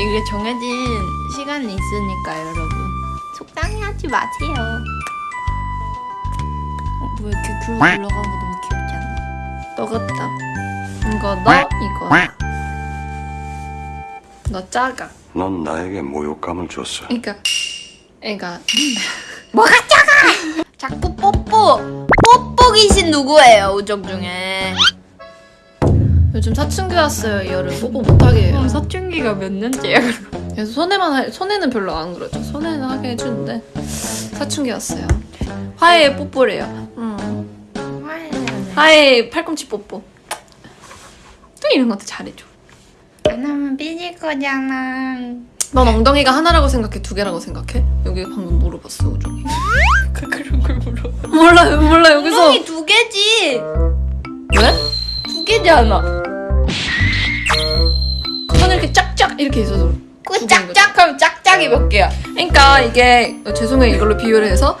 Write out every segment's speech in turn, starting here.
이게 정해진 시간이 있으니까 여러분 속상해 하지 마세요. 어, 뭐 이렇게 귤 올라가는 거 너무 귀엽지 않아? 너 같다. 이거 너 이거 너 작아. 넌 나에게 모욕감을 줬어. 그러니까 애가 뭐가 작아? 자꾸 뽀뽀 뽀뽀 귀신 누구예요 우정 중에? 요즘 사춘기 왔어요 이 여름 뽀뽀 못하게 해요 사춘기가 몇 년째야 그래서 손에만 할, 손에는 별로 안 그러죠 손에는 하게 해주는데 사춘기 왔어요 화해의 뽀뽀래요 음. 화해의 팔꿈치 뽀뽀 또 이런 것도 잘해줘 안 하면 삐질 거잖아. 넌 엉덩이가 하나라고 생각해 두 개라고 생각해? 여기 방금 물어봤어 우정이 그런 걸 물어. 몰라 몰라 여기서 엉덩이 두 개지. 왜? 두 개잖아. 짝짝 이렇게 있어서 그 짝짝 하면 짝짝이 몇 개야? 그러니까 이게 어, 죄송해요 이걸로 비유를 해서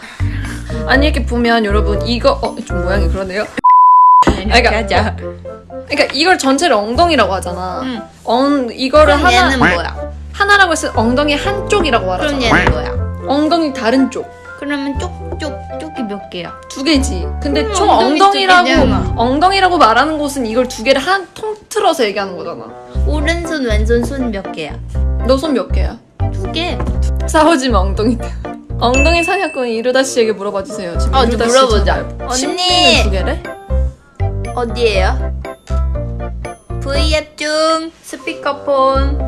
아니 이렇게 보면 여러분 이거 어 좀 모양이 그러네요 그러니까 하자. 그러니까 이걸 전체를 엉덩이라고 하잖아 응. 엉 이거를 그럼 하나 뭐야? 하나라고 했을 때 엉덩이 한쪽이라고 그럼 말하잖아 얘는 뭐야? 엉덩이 다른 쪽두 그러면 쪽쪽 쪽이 몇 개야? 개지 근데 총 엉덩이 두 엉덩이라고 개잖아. 엉덩이라고 말하는 곳은 이걸 두 개를 한 통틀어서 얘기하는 거잖아 오른손 왼손 손 몇 개야? 너 손 몇 개야? 두 개. 싸우지 마 엉덩이 때 엉덩이 사냥꾼 이루다 씨에게 물어봐 주세요. 지금 어, 이루다 물어보자. 언니! 두 개래? 어디에요? V앱 중 스피커폰.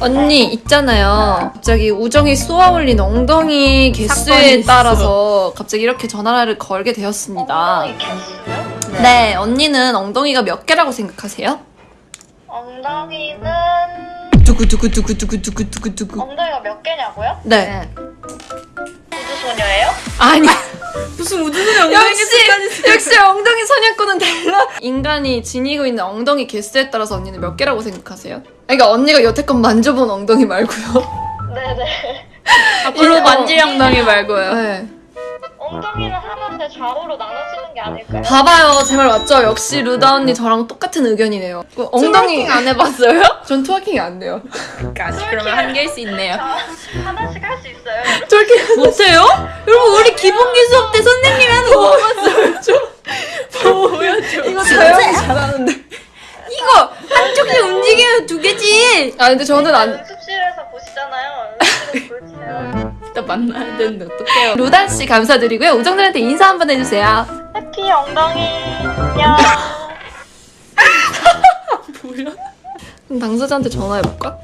언니 있잖아요. 갑자기 우정이 쏘아올린 엉덩이 개수에. 따라서 갑자기 이렇게 전화를 걸게 되었습니다. 네, 언니는 엉덩이가 몇 개라고 생각하세요? 엉덩이는 두구두구두구두구두구두구. 엉덩이가 몇 개냐고요? 네. 우주소녀예요? 아니 무슨 우주소녀 역시 역시 엉덩이 사냥꾼은 달라. 인간이 지니고 있는 엉덩이 개수에 따라서 언니는 몇 개라고 생각하세요? 그러니까 언니가 여태껏 만져본 엉덩이 말고요. 네네. 앞으로 만질 엉덩이 말고요. 네. 엉덩이는 하나인데 좌우로 나눠지는 게 아닐까요? 봐봐요, 제 말 맞죠? 역시 루다 언니 저랑 똑같은 의견이네요. 그 엉덩이 안 해봤어요? 전 트워킹이 안 돼요. 그러면 한 개일 수 있네요. 자, 하나씩 트워킹 못해요? 여러분 우리 기본기 수업 때 선생님이 하는 거 보여줘. 이거 자연이 잘하는데. 이거 한쪽이 움직이면 두 개지. 아 근데 저는 안. 연습실에서 보시잖아요. 이따 만나야 되는데 어떡해요? 루다 씨 감사드리고요. 우정들한테 인사 한번 해주세요. 해피 엉덩이. 야. 그럼 당사자한테 전화해볼까?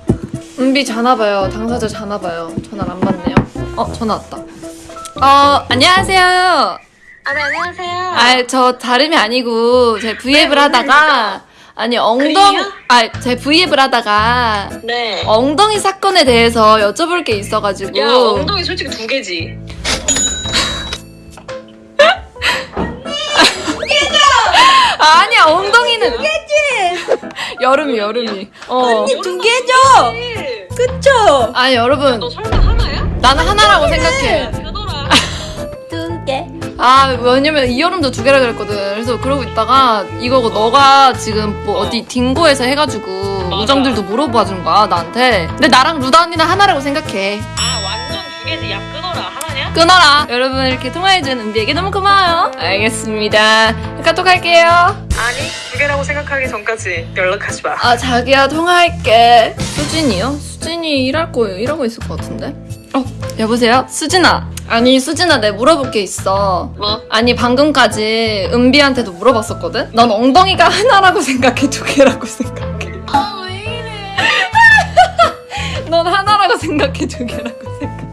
은비 자나봐요. 당사자 자나봐요. 전화를 안 받네요. 어 전화 왔다. 어 안녕하세요. 아, 네, 안녕하세요. 아, 저 다름이 아니고 제 V앱을 하다가 아니 엉덩 그래요? 아, 제 V앱을 하다가 네. 엉덩이 사건에 대해서 여쭤볼 게 있어 가지고 야, 엉덩이 솔직히 두 개지. 아니야 엉덩이는 두 개지 여름이 여름이 어두 개죠. 그쵸? 아니 여러분 너 설마 하나야? 나는 하나라고 생각해 그거라. 두 개. 아 왜냐면 이 여름도 두 개라 그랬거든 그래서 그러고 있다가 이거고 너가 지금 뭐 어디 딩고에서 해가지고 맞아. 우정들도 물어봐 준 거야 나한테 근데 나랑 루다 언니는 하나라고 생각해 아, 완전 두 개지. 야, 끊어라. 하나냐? 끊어라. 여러분 이렇게 통화해준 은비에게 너무 고마워요. 알겠습니다. 카톡 할게요. 아니, 두 개라고 생각하기 전까지 연락하지 마. 아 자기야 통화할게. 수진이요? 수진이 일할 거예요. 일하고 있을 것 같은데. 어 여보세요? 수진아. 아니 수진아 내 물어볼 게 있어. 뭐? 아니 방금까지 은비한테도 물어봤었거든? 넌 엉덩이가 하나라고 생각해 두 개라고 생각해? 아, 왜 이래? 넌 하나라고 생각해 두 개라고 생각해?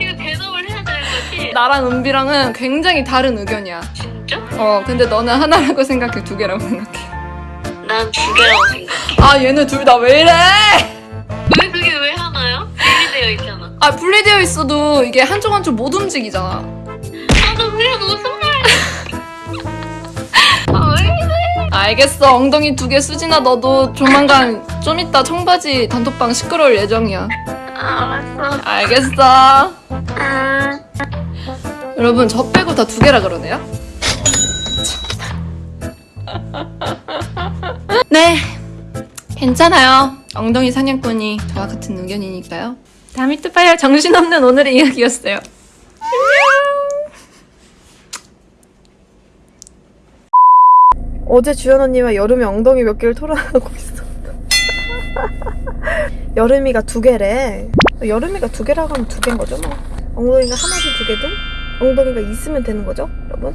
이거 대답을 해야 되는 거지? 나랑 은비랑은 굉장히 다른 의견이야. 진짜? 어 근데 너는 하나라고 생각해 두 개라고 생각해? 난 두 개라고 생각해. 아 얘네 둘 다 왜 이래? 아. 아 분리되어 있어도 이게 한쪽 한쪽 못 움직이잖아. 아, 나 그냥 무슨 말이야? 아, 왜 이래? 알겠어 엉덩이 두 개 수진아 너도 조만간 좀 이따 청바지 단톡방 시끄러울 예정이야. 아, 알았어. 알겠어. 아. 여러분 저 빼고 다 두 개라 그러네요. 네 괜찮아요. 엉덩이 사냥꾼이 저와 같은 의견이니까요. 다미트 파이어 정신없는 오늘의 이야기였어요. 어제 주연 언니와 여름이 엉덩이 몇 개를 토론하고 있어. 여름이가 두 개래. 여름이가 두 개라고 하면 두 개인 거죠, 뭐. 엉덩이가 하나든 두 개든 엉덩이가 있으면 되는 거죠, 여러분?